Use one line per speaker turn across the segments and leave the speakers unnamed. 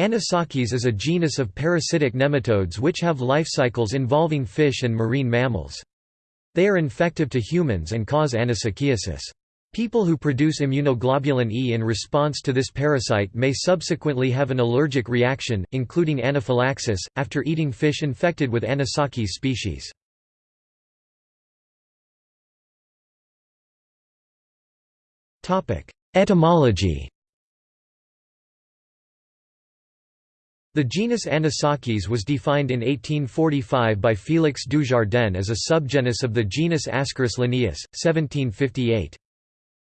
Anisakis is a genus of parasitic nematodes which have life cycles involving fish and marine mammals. They are infective to humans and cause anisakiasis. People who produce immunoglobulin E in response to this parasite may subsequently have an allergic reaction, including anaphylaxis, after eating fish infected with Anisakis species. Etymology The genus Anisakis was defined in 1845 by Félix Dujardin as a subgenus of the genus Ascaris Linnaeus, 1758.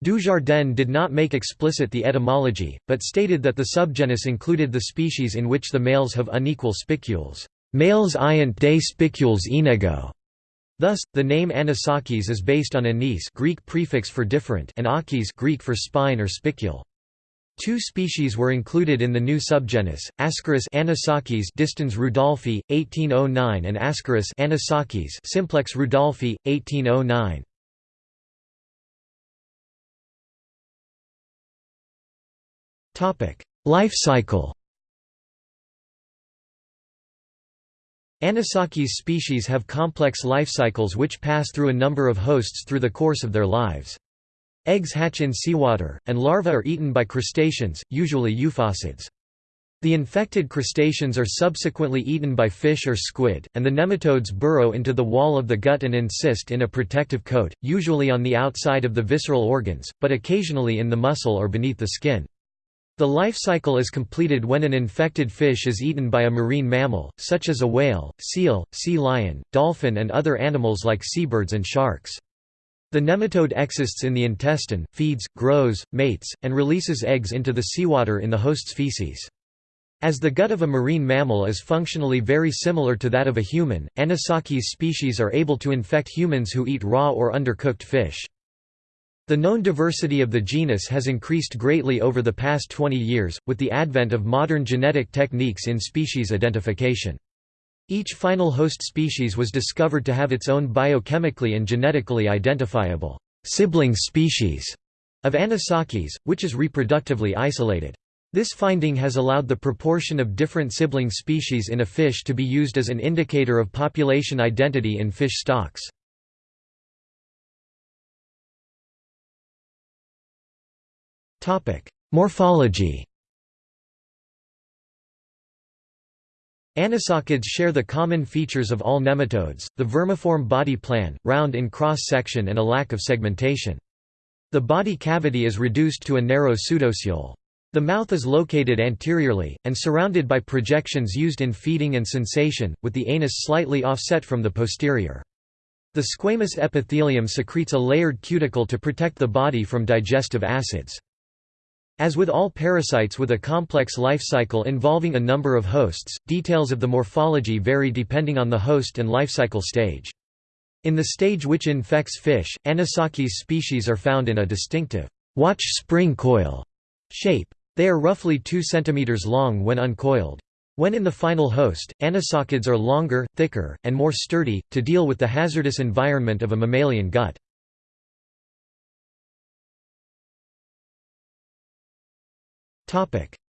Dujardin did not make explicit the etymology, but stated that the subgenus included the species in which the males have unequal spicules. Males iant de spicules inigo. Thus, the name Anisakis is based on anis Greek prefix for different and akis Greek for spine or spicule. Two species were included in the new subgenus, Ascaris Anisakis distans rudolphi, 1809 and Ascaris Anisakis simplex rudolphi, 1809. Life cycle Anisakis species have complex life cycles which pass through a number of hosts through the course of their lives. Eggs hatch in seawater, and larvae are eaten by crustaceans, usually euphausiids. The infected crustaceans are subsequently eaten by fish or squid, and the nematodes burrow into the wall of the gut and encysted in a protective coat, usually on the outside of the visceral organs, but occasionally in the muscle or beneath the skin. The life cycle is completed when an infected fish is eaten by a marine mammal, such as a whale, seal, sea lion, dolphin and other animals like seabirds and sharks. The nematode exists in the intestine, feeds, grows, mates, and releases eggs into the seawater in the host's feces. As the gut of a marine mammal is functionally very similar to that of a human, Anisakis species are able to infect humans who eat raw or undercooked fish. The known diversity of the genus has increased greatly over the past 20 years, with the advent of modern genetic techniques in species identification. Each final host species was discovered to have its own biochemically and genetically identifiable sibling species of Anisakis, which is reproductively isolated. This finding has allowed the proportion of different sibling species in a fish to be used as an indicator of population identity in fish stocks. Morphology Anisakids share the common features of all nematodes, the vermiform body plan, round in cross-section and a lack of segmentation. The body cavity is reduced to a narrow pseudocele. The mouth is located anteriorly, and surrounded by projections used in feeding and sensation, with the anus slightly offset from the posterior. The squamous epithelium secretes a layered cuticle to protect the body from digestive acids. As with all parasites with a complex life cycle involving a number of hosts, details of the morphology vary depending on the host and life cycle stage. In the stage which infects fish, Anisakis species are found in a distinctive watch spring coil shape. They are roughly 2 cm long when uncoiled. When in the final host, Anisakids are longer, thicker, and more sturdy, to deal with the hazardous environment of a mammalian gut.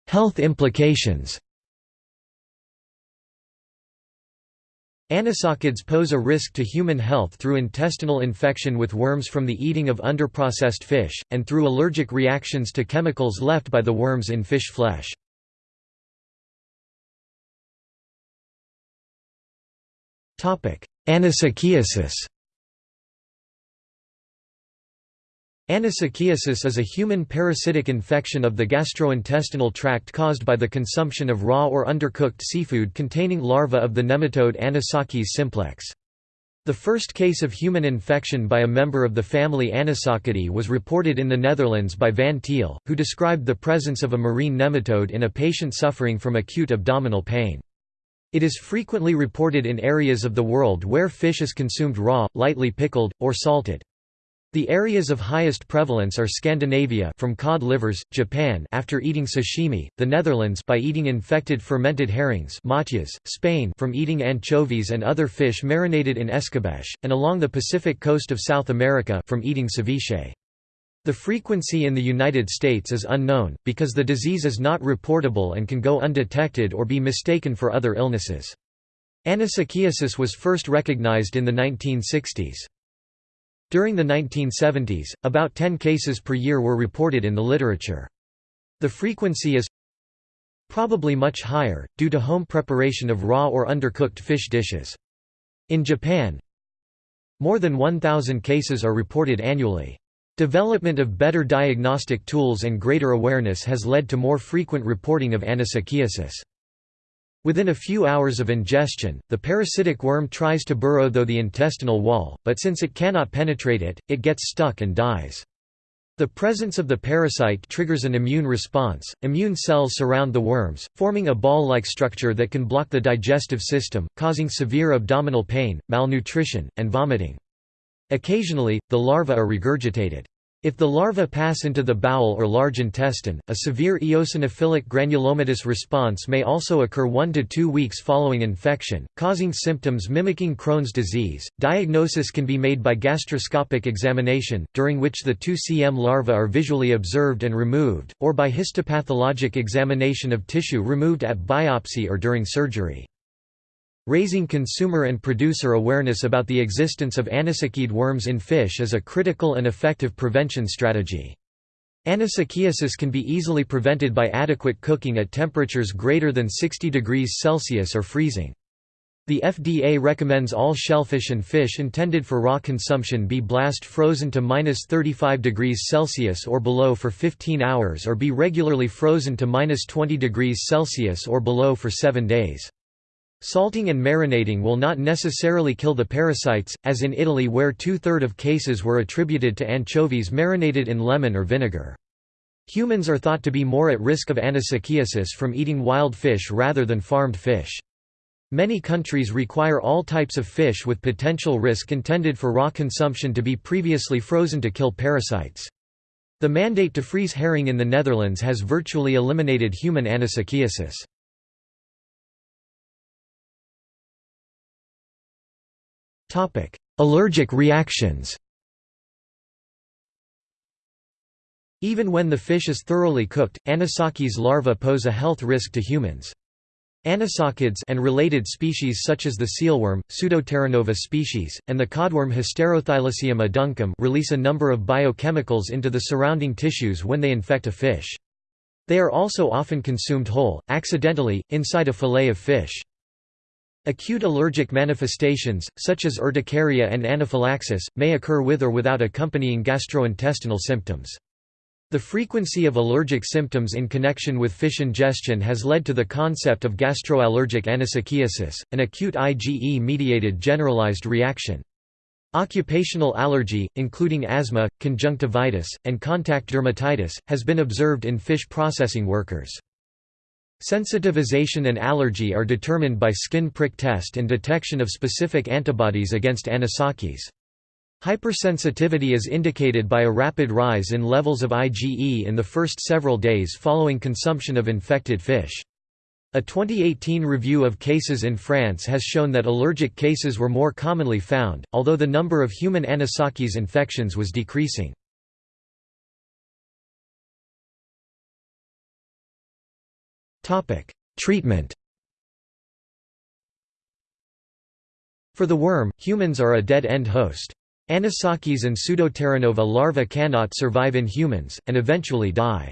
Health implications. Anisakids pose a risk to human health through intestinal infection with worms from the eating of underprocessed fish, and through allergic reactions to chemicals left by the worms in fish flesh. Anisakiasis Anisakiasis is a human parasitic infection of the gastrointestinal tract caused by the consumption of raw or undercooked seafood containing larvae of the nematode Anisakis simplex. The first case of human infection by a member of the family Anisakidae was reported in the Netherlands by Van Thiel, who described the presence of a marine nematode in a patient suffering from acute abdominal pain. It is frequently reported in areas of the world where fish is consumed raw, lightly pickled, or salted. The areas of highest prevalence are Scandinavia from cod livers, Japan after eating sashimi, the Netherlands by eating infected fermented herrings matjes, Spain from eating anchovies and other fish marinated in escabeche, and along the Pacific coast of South America from eating ceviche. The frequency in the United States is unknown, because the disease is not reportable and can go undetected or be mistaken for other illnesses. Anisakiasis was first recognized in the 1960s. During the 1970s, about 10 cases per year were reported in the literature. The frequency is probably much higher, due to home preparation of raw or undercooked fish dishes. In Japan, more than 1,000 cases are reported annually. Development of better diagnostic tools and greater awareness has led to more frequent reporting of anisakiasis. Within a few hours of ingestion, the parasitic worm tries to burrow through the intestinal wall, but since it cannot penetrate it, it gets stuck and dies. The presence of the parasite triggers an immune response. Immune cells surround the worms, forming a ball-like structure that can block the digestive system, causing severe abdominal pain, malnutrition, and vomiting. Occasionally, the larvae are regurgitated. If the larvae pass into the bowel or large intestine, a severe eosinophilic granulomatous response may also occur 1 to 2 weeks following infection, causing symptoms mimicking Crohn's disease. Diagnosis can be made by gastroscopic examination, during which the 2 cm larvae are visually observed and removed, or by histopathologic examination of tissue removed at biopsy or during surgery. Raising consumer and producer awareness about the existence of anisakid worms in fish is a critical and effective prevention strategy. Anisakiasis can be easily prevented by adequate cooking at temperatures greater than 60 degrees Celsius or freezing. The FDA recommends all shellfish and fish intended for raw consumption be blast frozen to minus 35 degrees Celsius or below for 15 hours or be regularly frozen to minus 20 degrees Celsius or below for 7 days. Salting and marinating will not necessarily kill the parasites, as in Italy where two-third of cases were attributed to anchovies marinated in lemon or vinegar. Humans are thought to be more at risk of anisakiasis from eating wild fish rather than farmed fish. Many countries require all types of fish with potential risk intended for raw consumption to be previously frozen to kill parasites. The mandate to freeze herring in the Netherlands has virtually eliminated human anisakiasis. Allergic reactions Even when the fish is thoroughly cooked, anisakis larvae pose a health risk to humans. Anisakids and related species such as the sealworm, Pseudoterranova species, and the codworm Hysterothylacium aduncum release a number of biochemicals into the surrounding tissues when they infect a fish. They are also often consumed whole, accidentally, inside a fillet of fish. Acute allergic manifestations, such as urticaria and anaphylaxis, may occur with or without accompanying gastrointestinal symptoms. The frequency of allergic symptoms in connection with fish ingestion has led to the concept of gastroallergic anisakiasis, an acute IgE-mediated generalized reaction. Occupational allergy, including asthma, conjunctivitis, and contact dermatitis, has been observed in fish processing workers. Sensitization and allergy are determined by skin prick test and detection of specific antibodies against anisakis. Hypersensitivity is indicated by a rapid rise in levels of IgE in the first several days following consumption of infected fish. A 2018 review of cases in France has shown that allergic cases were more commonly found, although the number of human anisakis infections was decreasing. Treatment For the worm, humans are a dead-end host. Anisakis and Pseudoterranova larvae cannot survive in humans, and eventually die.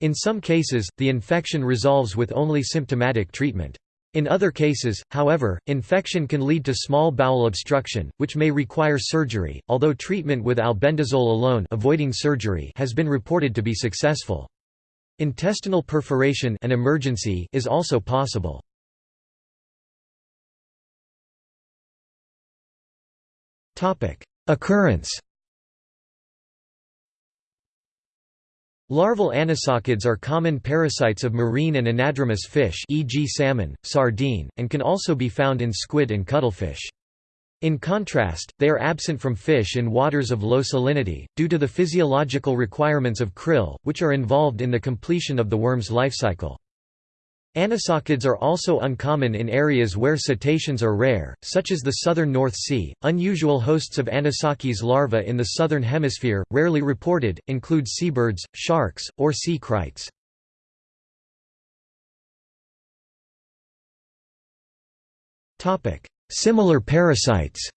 In some cases, the infection resolves with only symptomatic treatment. In other cases, however, infection can lead to small bowel obstruction, which may require surgery, although treatment with albendazole alone avoiding surgery has been reported to be successful. Intestinal perforation an emergency is also possible. Occurrence Larval anisakids are common parasites of marine and anadromous fish e.g. salmon, sardine, and can also be found in squid and cuttlefish. In contrast, they are absent from fish in waters of low salinity, due to the physiological requirements of krill, which are involved in the completion of the worm's life cycle. Anisakids are also uncommon in areas where cetaceans are rare, such as the southern North Sea. Unusual hosts of Anisakis larvae in the southern hemisphere, rarely reported, include seabirds, sharks, or sea kraits. Similar parasites.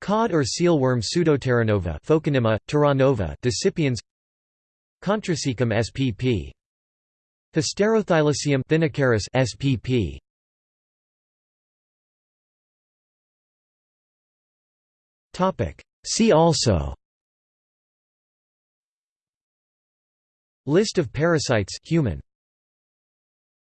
Cod or sealworm Pseudoterranova Phocanema, Terranova decipiens. Contracaecum spp. Hysterothylacium Thynnascaris spp. Topic. See also. List of parasites human